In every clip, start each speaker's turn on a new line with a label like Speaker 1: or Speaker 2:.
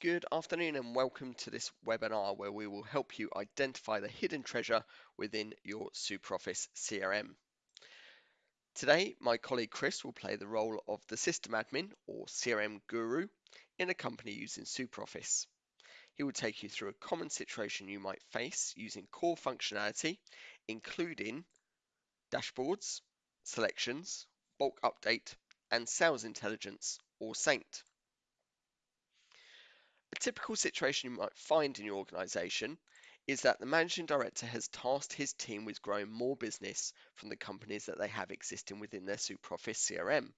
Speaker 1: Good afternoon and welcome to this webinar where we will help you identify the hidden treasure within your SuperOffice CRM. Today, my colleague Chris will play the role of the system admin or CRM guru in a company using SuperOffice. He will take you through a common situation you might face using core functionality, including dashboards, selections, bulk update, and sales intelligence or Saint. A typical situation you might find in your organization is that the managing director has tasked his team with growing more business from the companies that they have existing within their SuperOffice CRM.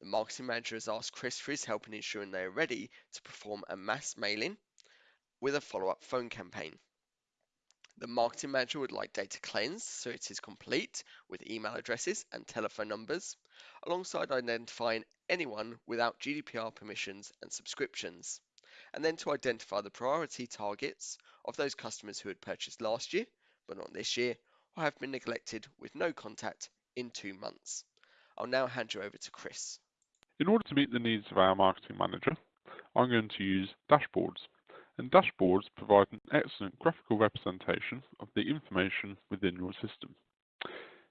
Speaker 1: The marketing manager has asked Chris for his help in ensuring they are ready to perform a mass mailing with a follow-up phone campaign. The marketing manager would like data cleansed so it is complete with email addresses and telephone numbers, alongside identifying anyone without GDPR permissions and subscriptions and then to identify the priority targets of those customers who had purchased last year, but not this year, or have been neglected with no contact in two months. I'll now hand you over to Chris.
Speaker 2: In order to meet the needs of our marketing manager, I'm going to use dashboards. And dashboards provide an excellent graphical representation of the information within your system.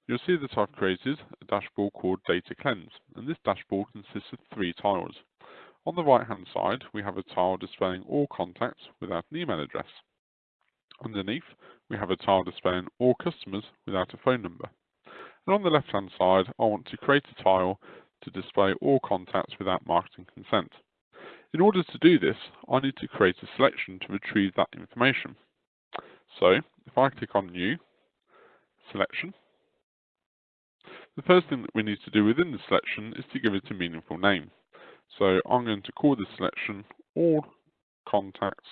Speaker 2: You'll see that I've created a dashboard called Data Cleanse, and this dashboard consists of three tiles. On the right hand side, we have a tile displaying all contacts without an email address. Underneath, we have a tile displaying all customers without a phone number. And on the left hand side, I want to create a tile to display all contacts without marketing consent. In order to do this, I need to create a selection to retrieve that information. So, if I click on New, Selection, the first thing that we need to do within the selection is to give it a meaningful name. So I'm going to call this selection all contacts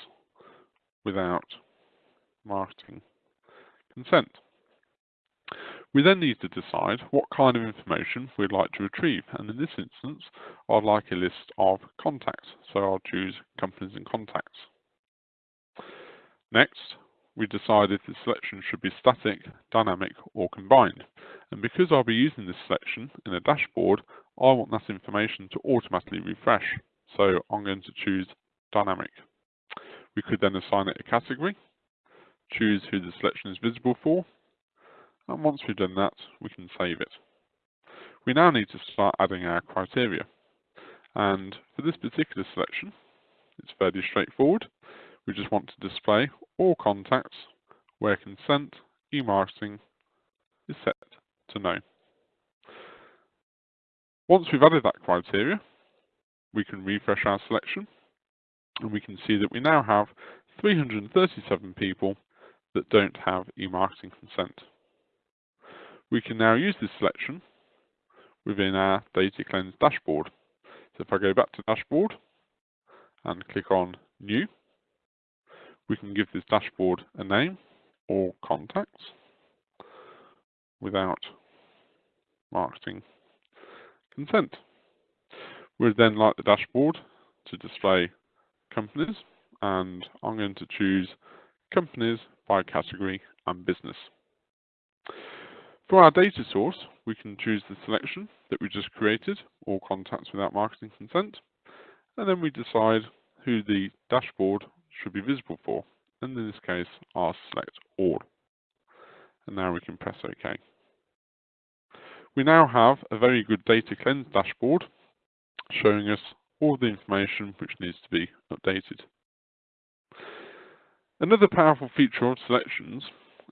Speaker 2: without marketing consent. We then need to decide what kind of information we'd like to retrieve and in this instance I'd like a list of contacts so I'll choose companies and contacts. Next we decide if the selection should be static, dynamic or combined and because I'll be using this selection in a dashboard I want that information to automatically refresh, so I'm going to choose dynamic. We could then assign it a category, choose who the selection is visible for, and once we've done that, we can save it. We now need to start adding our criteria. And for this particular selection, it's fairly straightforward. We just want to display all contacts where consent e-marketing is set to no. Once we've added that criteria, we can refresh our selection and we can see that we now have 337 people that don't have e-marketing consent. We can now use this selection within our data cleanse dashboard. So if I go back to dashboard and click on new, we can give this dashboard a name or contacts without marketing consent. We'd then like the dashboard to display companies and I'm going to choose companies by category and business. For our data source, we can choose the selection that we just created, all contacts without marketing consent, and then we decide who the dashboard should be visible for. And in this case, I'll select all. And now we can press OK. We now have a very good data cleanse dashboard showing us all the information which needs to be updated. Another powerful feature of selections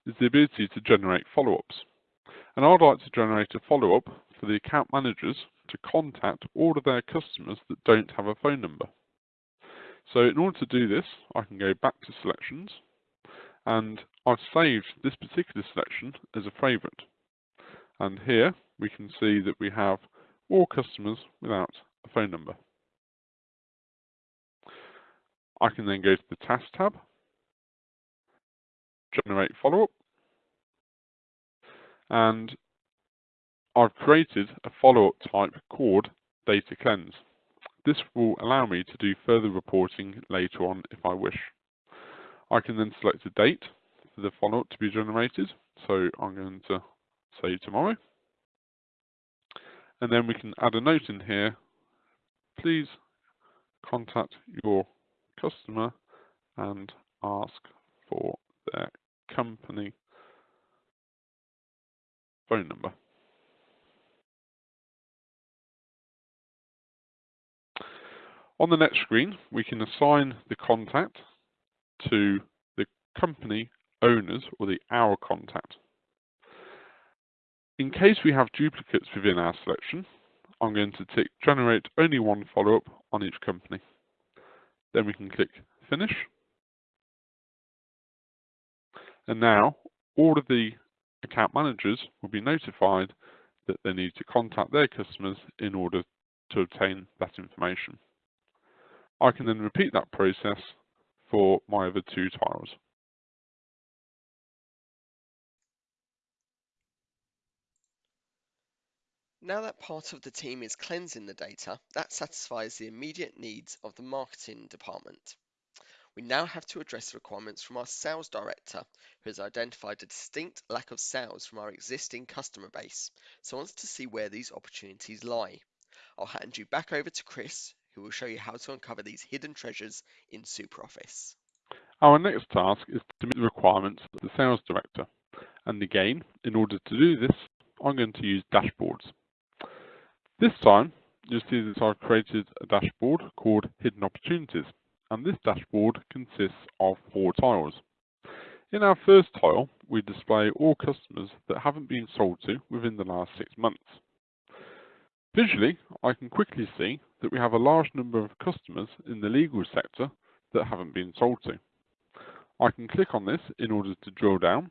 Speaker 2: is the ability to generate follow-ups. And I'd like to generate a follow-up for the account managers to contact all of their customers that don't have a phone number. So in order to do this, I can go back to selections and I've saved this particular selection as a favorite. And here we can see that we have all customers without a phone number. I can then go to the Task tab, generate follow-up, and I've created a follow-up type called Data Cleanse. This will allow me to do further reporting later on if I wish. I can then select a date for the follow-up to be generated, so I'm going to say tomorrow and then we can add a note in here. Please contact your customer and ask for their company phone number. On the next screen, we can assign the contact to the company owners or the our contact. In case we have duplicates within our selection, I'm going to tick generate only one follow-up on each company. Then we can click finish. And now all of the account managers will be notified that they need to contact their customers in order to obtain that information. I can then repeat that process for my other two tiles.
Speaker 1: Now that part of the team is cleansing the data, that satisfies the immediate needs of the marketing department. We now have to address the requirements from our sales director, who has identified a distinct lack of sales from our existing customer base, so wants to see where these opportunities lie. I'll hand you back over to Chris, who will show you how to uncover these hidden treasures in SuperOffice.
Speaker 2: Our next task is to meet the requirements of the sales director. And again, in order to do this, I'm going to use dashboards. This time, you'll see that I've created a dashboard called Hidden Opportunities. And this dashboard consists of four tiles. In our first tile, we display all customers that haven't been sold to within the last six months. Visually, I can quickly see that we have a large number of customers in the legal sector that haven't been sold to. I can click on this in order to drill down,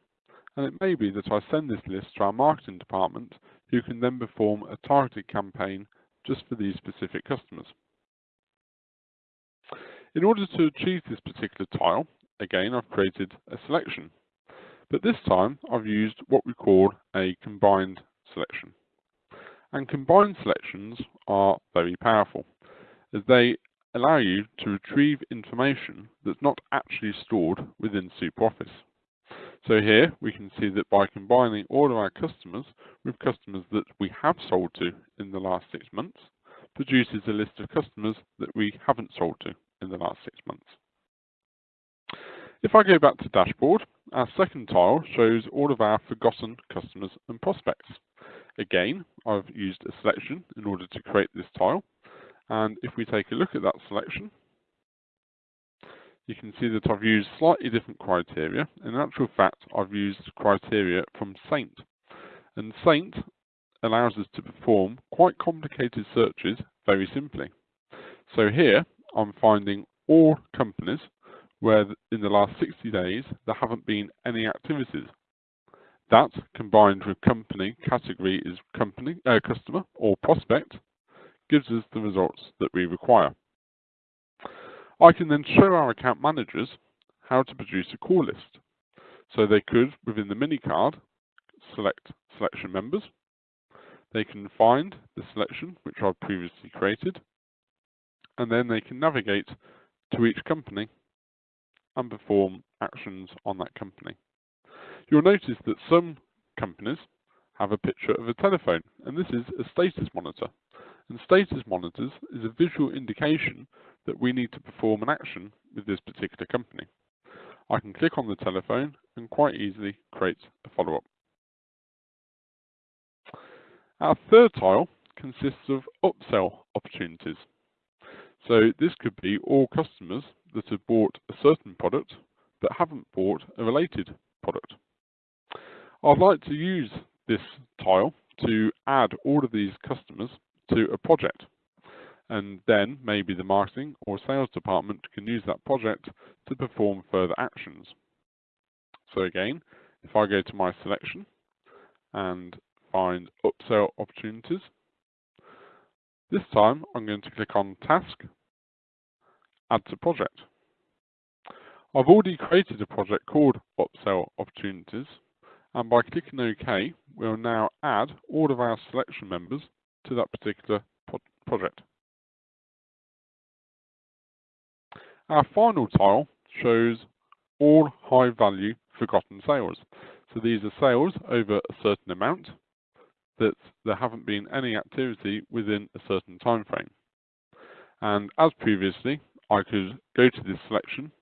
Speaker 2: and it may be that I send this list to our marketing department who can then perform a targeted campaign just for these specific customers. In order to achieve this particular tile, again I've created a selection, but this time I've used what we call a combined selection. And combined selections are very powerful as they allow you to retrieve information that's not actually stored within SuperOffice. So here we can see that by combining all of our customers with customers that we have sold to in the last six months, produces a list of customers that we haven't sold to in the last six months. If I go back to dashboard, our second tile shows all of our forgotten customers and prospects. Again, I've used a selection in order to create this tile. And if we take a look at that selection, you can see that I've used slightly different criteria. In actual fact, I've used criteria from Saint. And Saint allows us to perform quite complicated searches very simply. So here, I'm finding all companies where in the last 60 days there haven't been any activities. That combined with company category is company, uh, customer or prospect gives us the results that we require. I can then show our account managers how to produce a call list. So they could, within the mini card, select selection members. They can find the selection which I've previously created, and then they can navigate to each company and perform actions on that company. You'll notice that some companies have a picture of a telephone, and this is a status monitor. And status monitors is a visual indication that we need to perform an action with this particular company. I can click on the telephone and quite easily create a follow-up. Our third tile consists of upsell opportunities. So this could be all customers that have bought a certain product but haven't bought a related product. I'd like to use this tile to add all of these customers to a project. And then maybe the marketing or sales department can use that project to perform further actions. So again, if I go to my selection and find upsell opportunities, this time I'm going to click on task, add to project. I've already created a project called upsell opportunities and by clicking OK, we'll now add all of our selection members to that particular project. Our final tile shows all high value forgotten sales. So these are sales over a certain amount that there haven't been any activity within a certain time frame. And as previously, I could go to this selection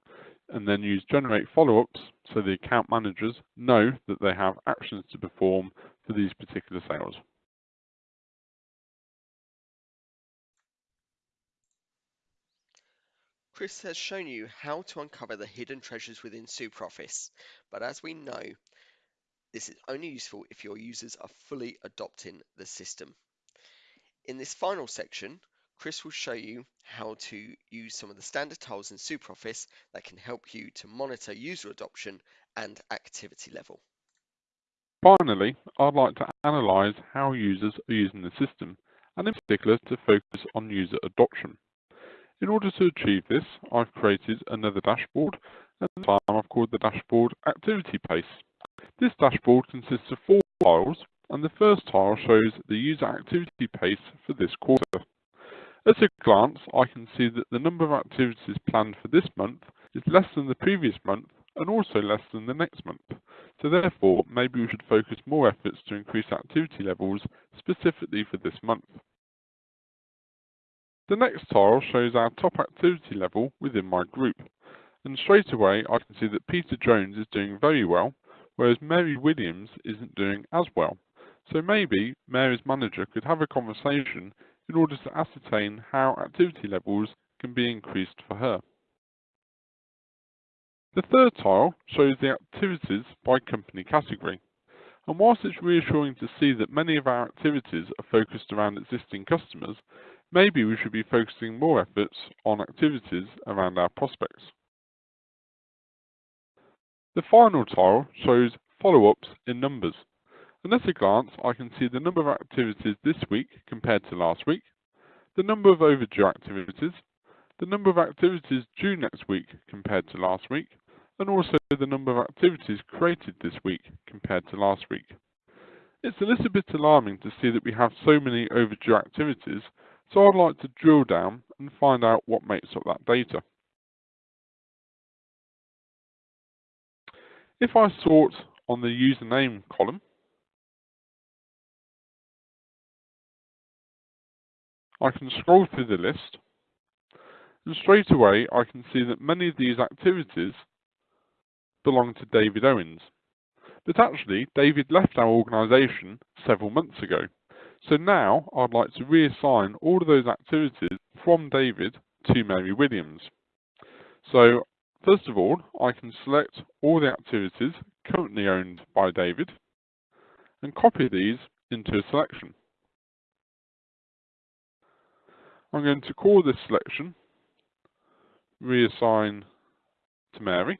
Speaker 2: and then use generate follow-ups so the account managers know that they have actions to perform for these particular sales.
Speaker 1: Chris has shown you how to uncover the hidden treasures within SuperOffice, but as we know, this is only useful if your users are fully adopting the system. In this final section, Chris will show you how to use some of the standard tools in SuperOffice that can help you to monitor user adoption and activity level.
Speaker 2: Finally, I'd like to analyse how users are using the system, and in particular to focus on user adoption. In order to achieve this, I've created another dashboard, and this time I've called the dashboard Activity Pace. This dashboard consists of four tiles, and the first tile shows the user activity pace for this quarter. At a glance, I can see that the number of activities planned for this month is less than the previous month and also less than the next month. So therefore, maybe we should focus more efforts to increase activity levels specifically for this month. The next tile shows our top activity level within my group. And straight away, I can see that Peter Jones is doing very well, whereas Mary Williams isn't doing as well. So maybe Mary's manager could have a conversation in order to ascertain how activity levels can be increased for her. The third tile shows the activities by company category. And whilst it's reassuring to see that many of our activities are focused around existing customers, maybe we should be focusing more efforts on activities around our prospects. The final tile shows follow-ups in numbers. And at a glance, I can see the number of activities this week compared to last week, the number of overdue activities, the number of activities due next week compared to last week, and also the number of activities created this week compared to last week. It's a little bit alarming to see that we have so many overdue activities, so I'd like to drill down and find out what makes up that data. If I sort on the username column, I can scroll through the list and straight away I can see that many of these activities belong to David Owens. But actually, David left our organisation several months ago. So now I'd like to reassign all of those activities from David to Mary Williams. So first of all, I can select all the activities currently owned by David and copy these into a selection. I'm going to call this selection reassign to Mary.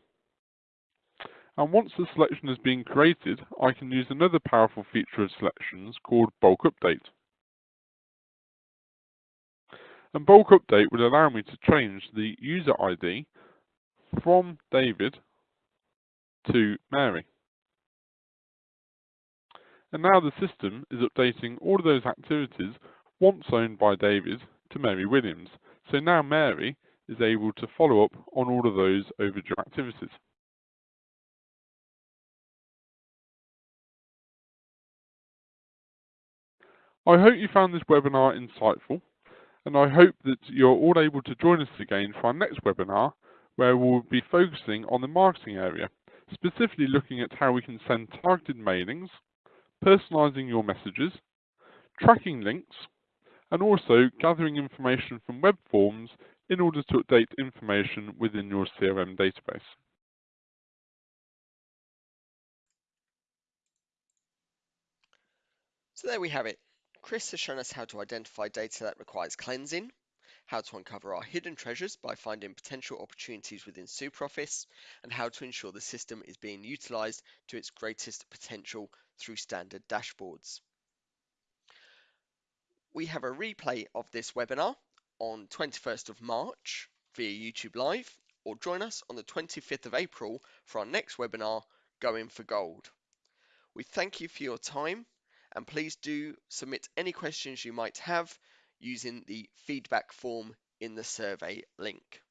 Speaker 2: And once the selection has been created, I can use another powerful feature of selections called bulk update. And bulk update will allow me to change the user ID from David to Mary. And now the system is updating all of those activities once owned by David to Mary Williams. So now Mary is able to follow up on all of those overdue activities. I hope you found this webinar insightful and I hope that you're all able to join us again for our next webinar where we'll be focusing on the marketing area, specifically looking at how we can send targeted mailings, personalizing your messages, tracking links, and also gathering information from web forms in order to update information within your CRM database.
Speaker 1: So there we have it. Chris has shown us how to identify data that requires cleansing, how to uncover our hidden treasures by finding potential opportunities within SuperOffice, and how to ensure the system is being utilized to its greatest potential through standard dashboards. We have a replay of this webinar on 21st of March via YouTube Live, or join us on the 25th of April for our next webinar, Going for Gold. We thank you for your time, and please do submit any questions you might have using the feedback form in the survey link.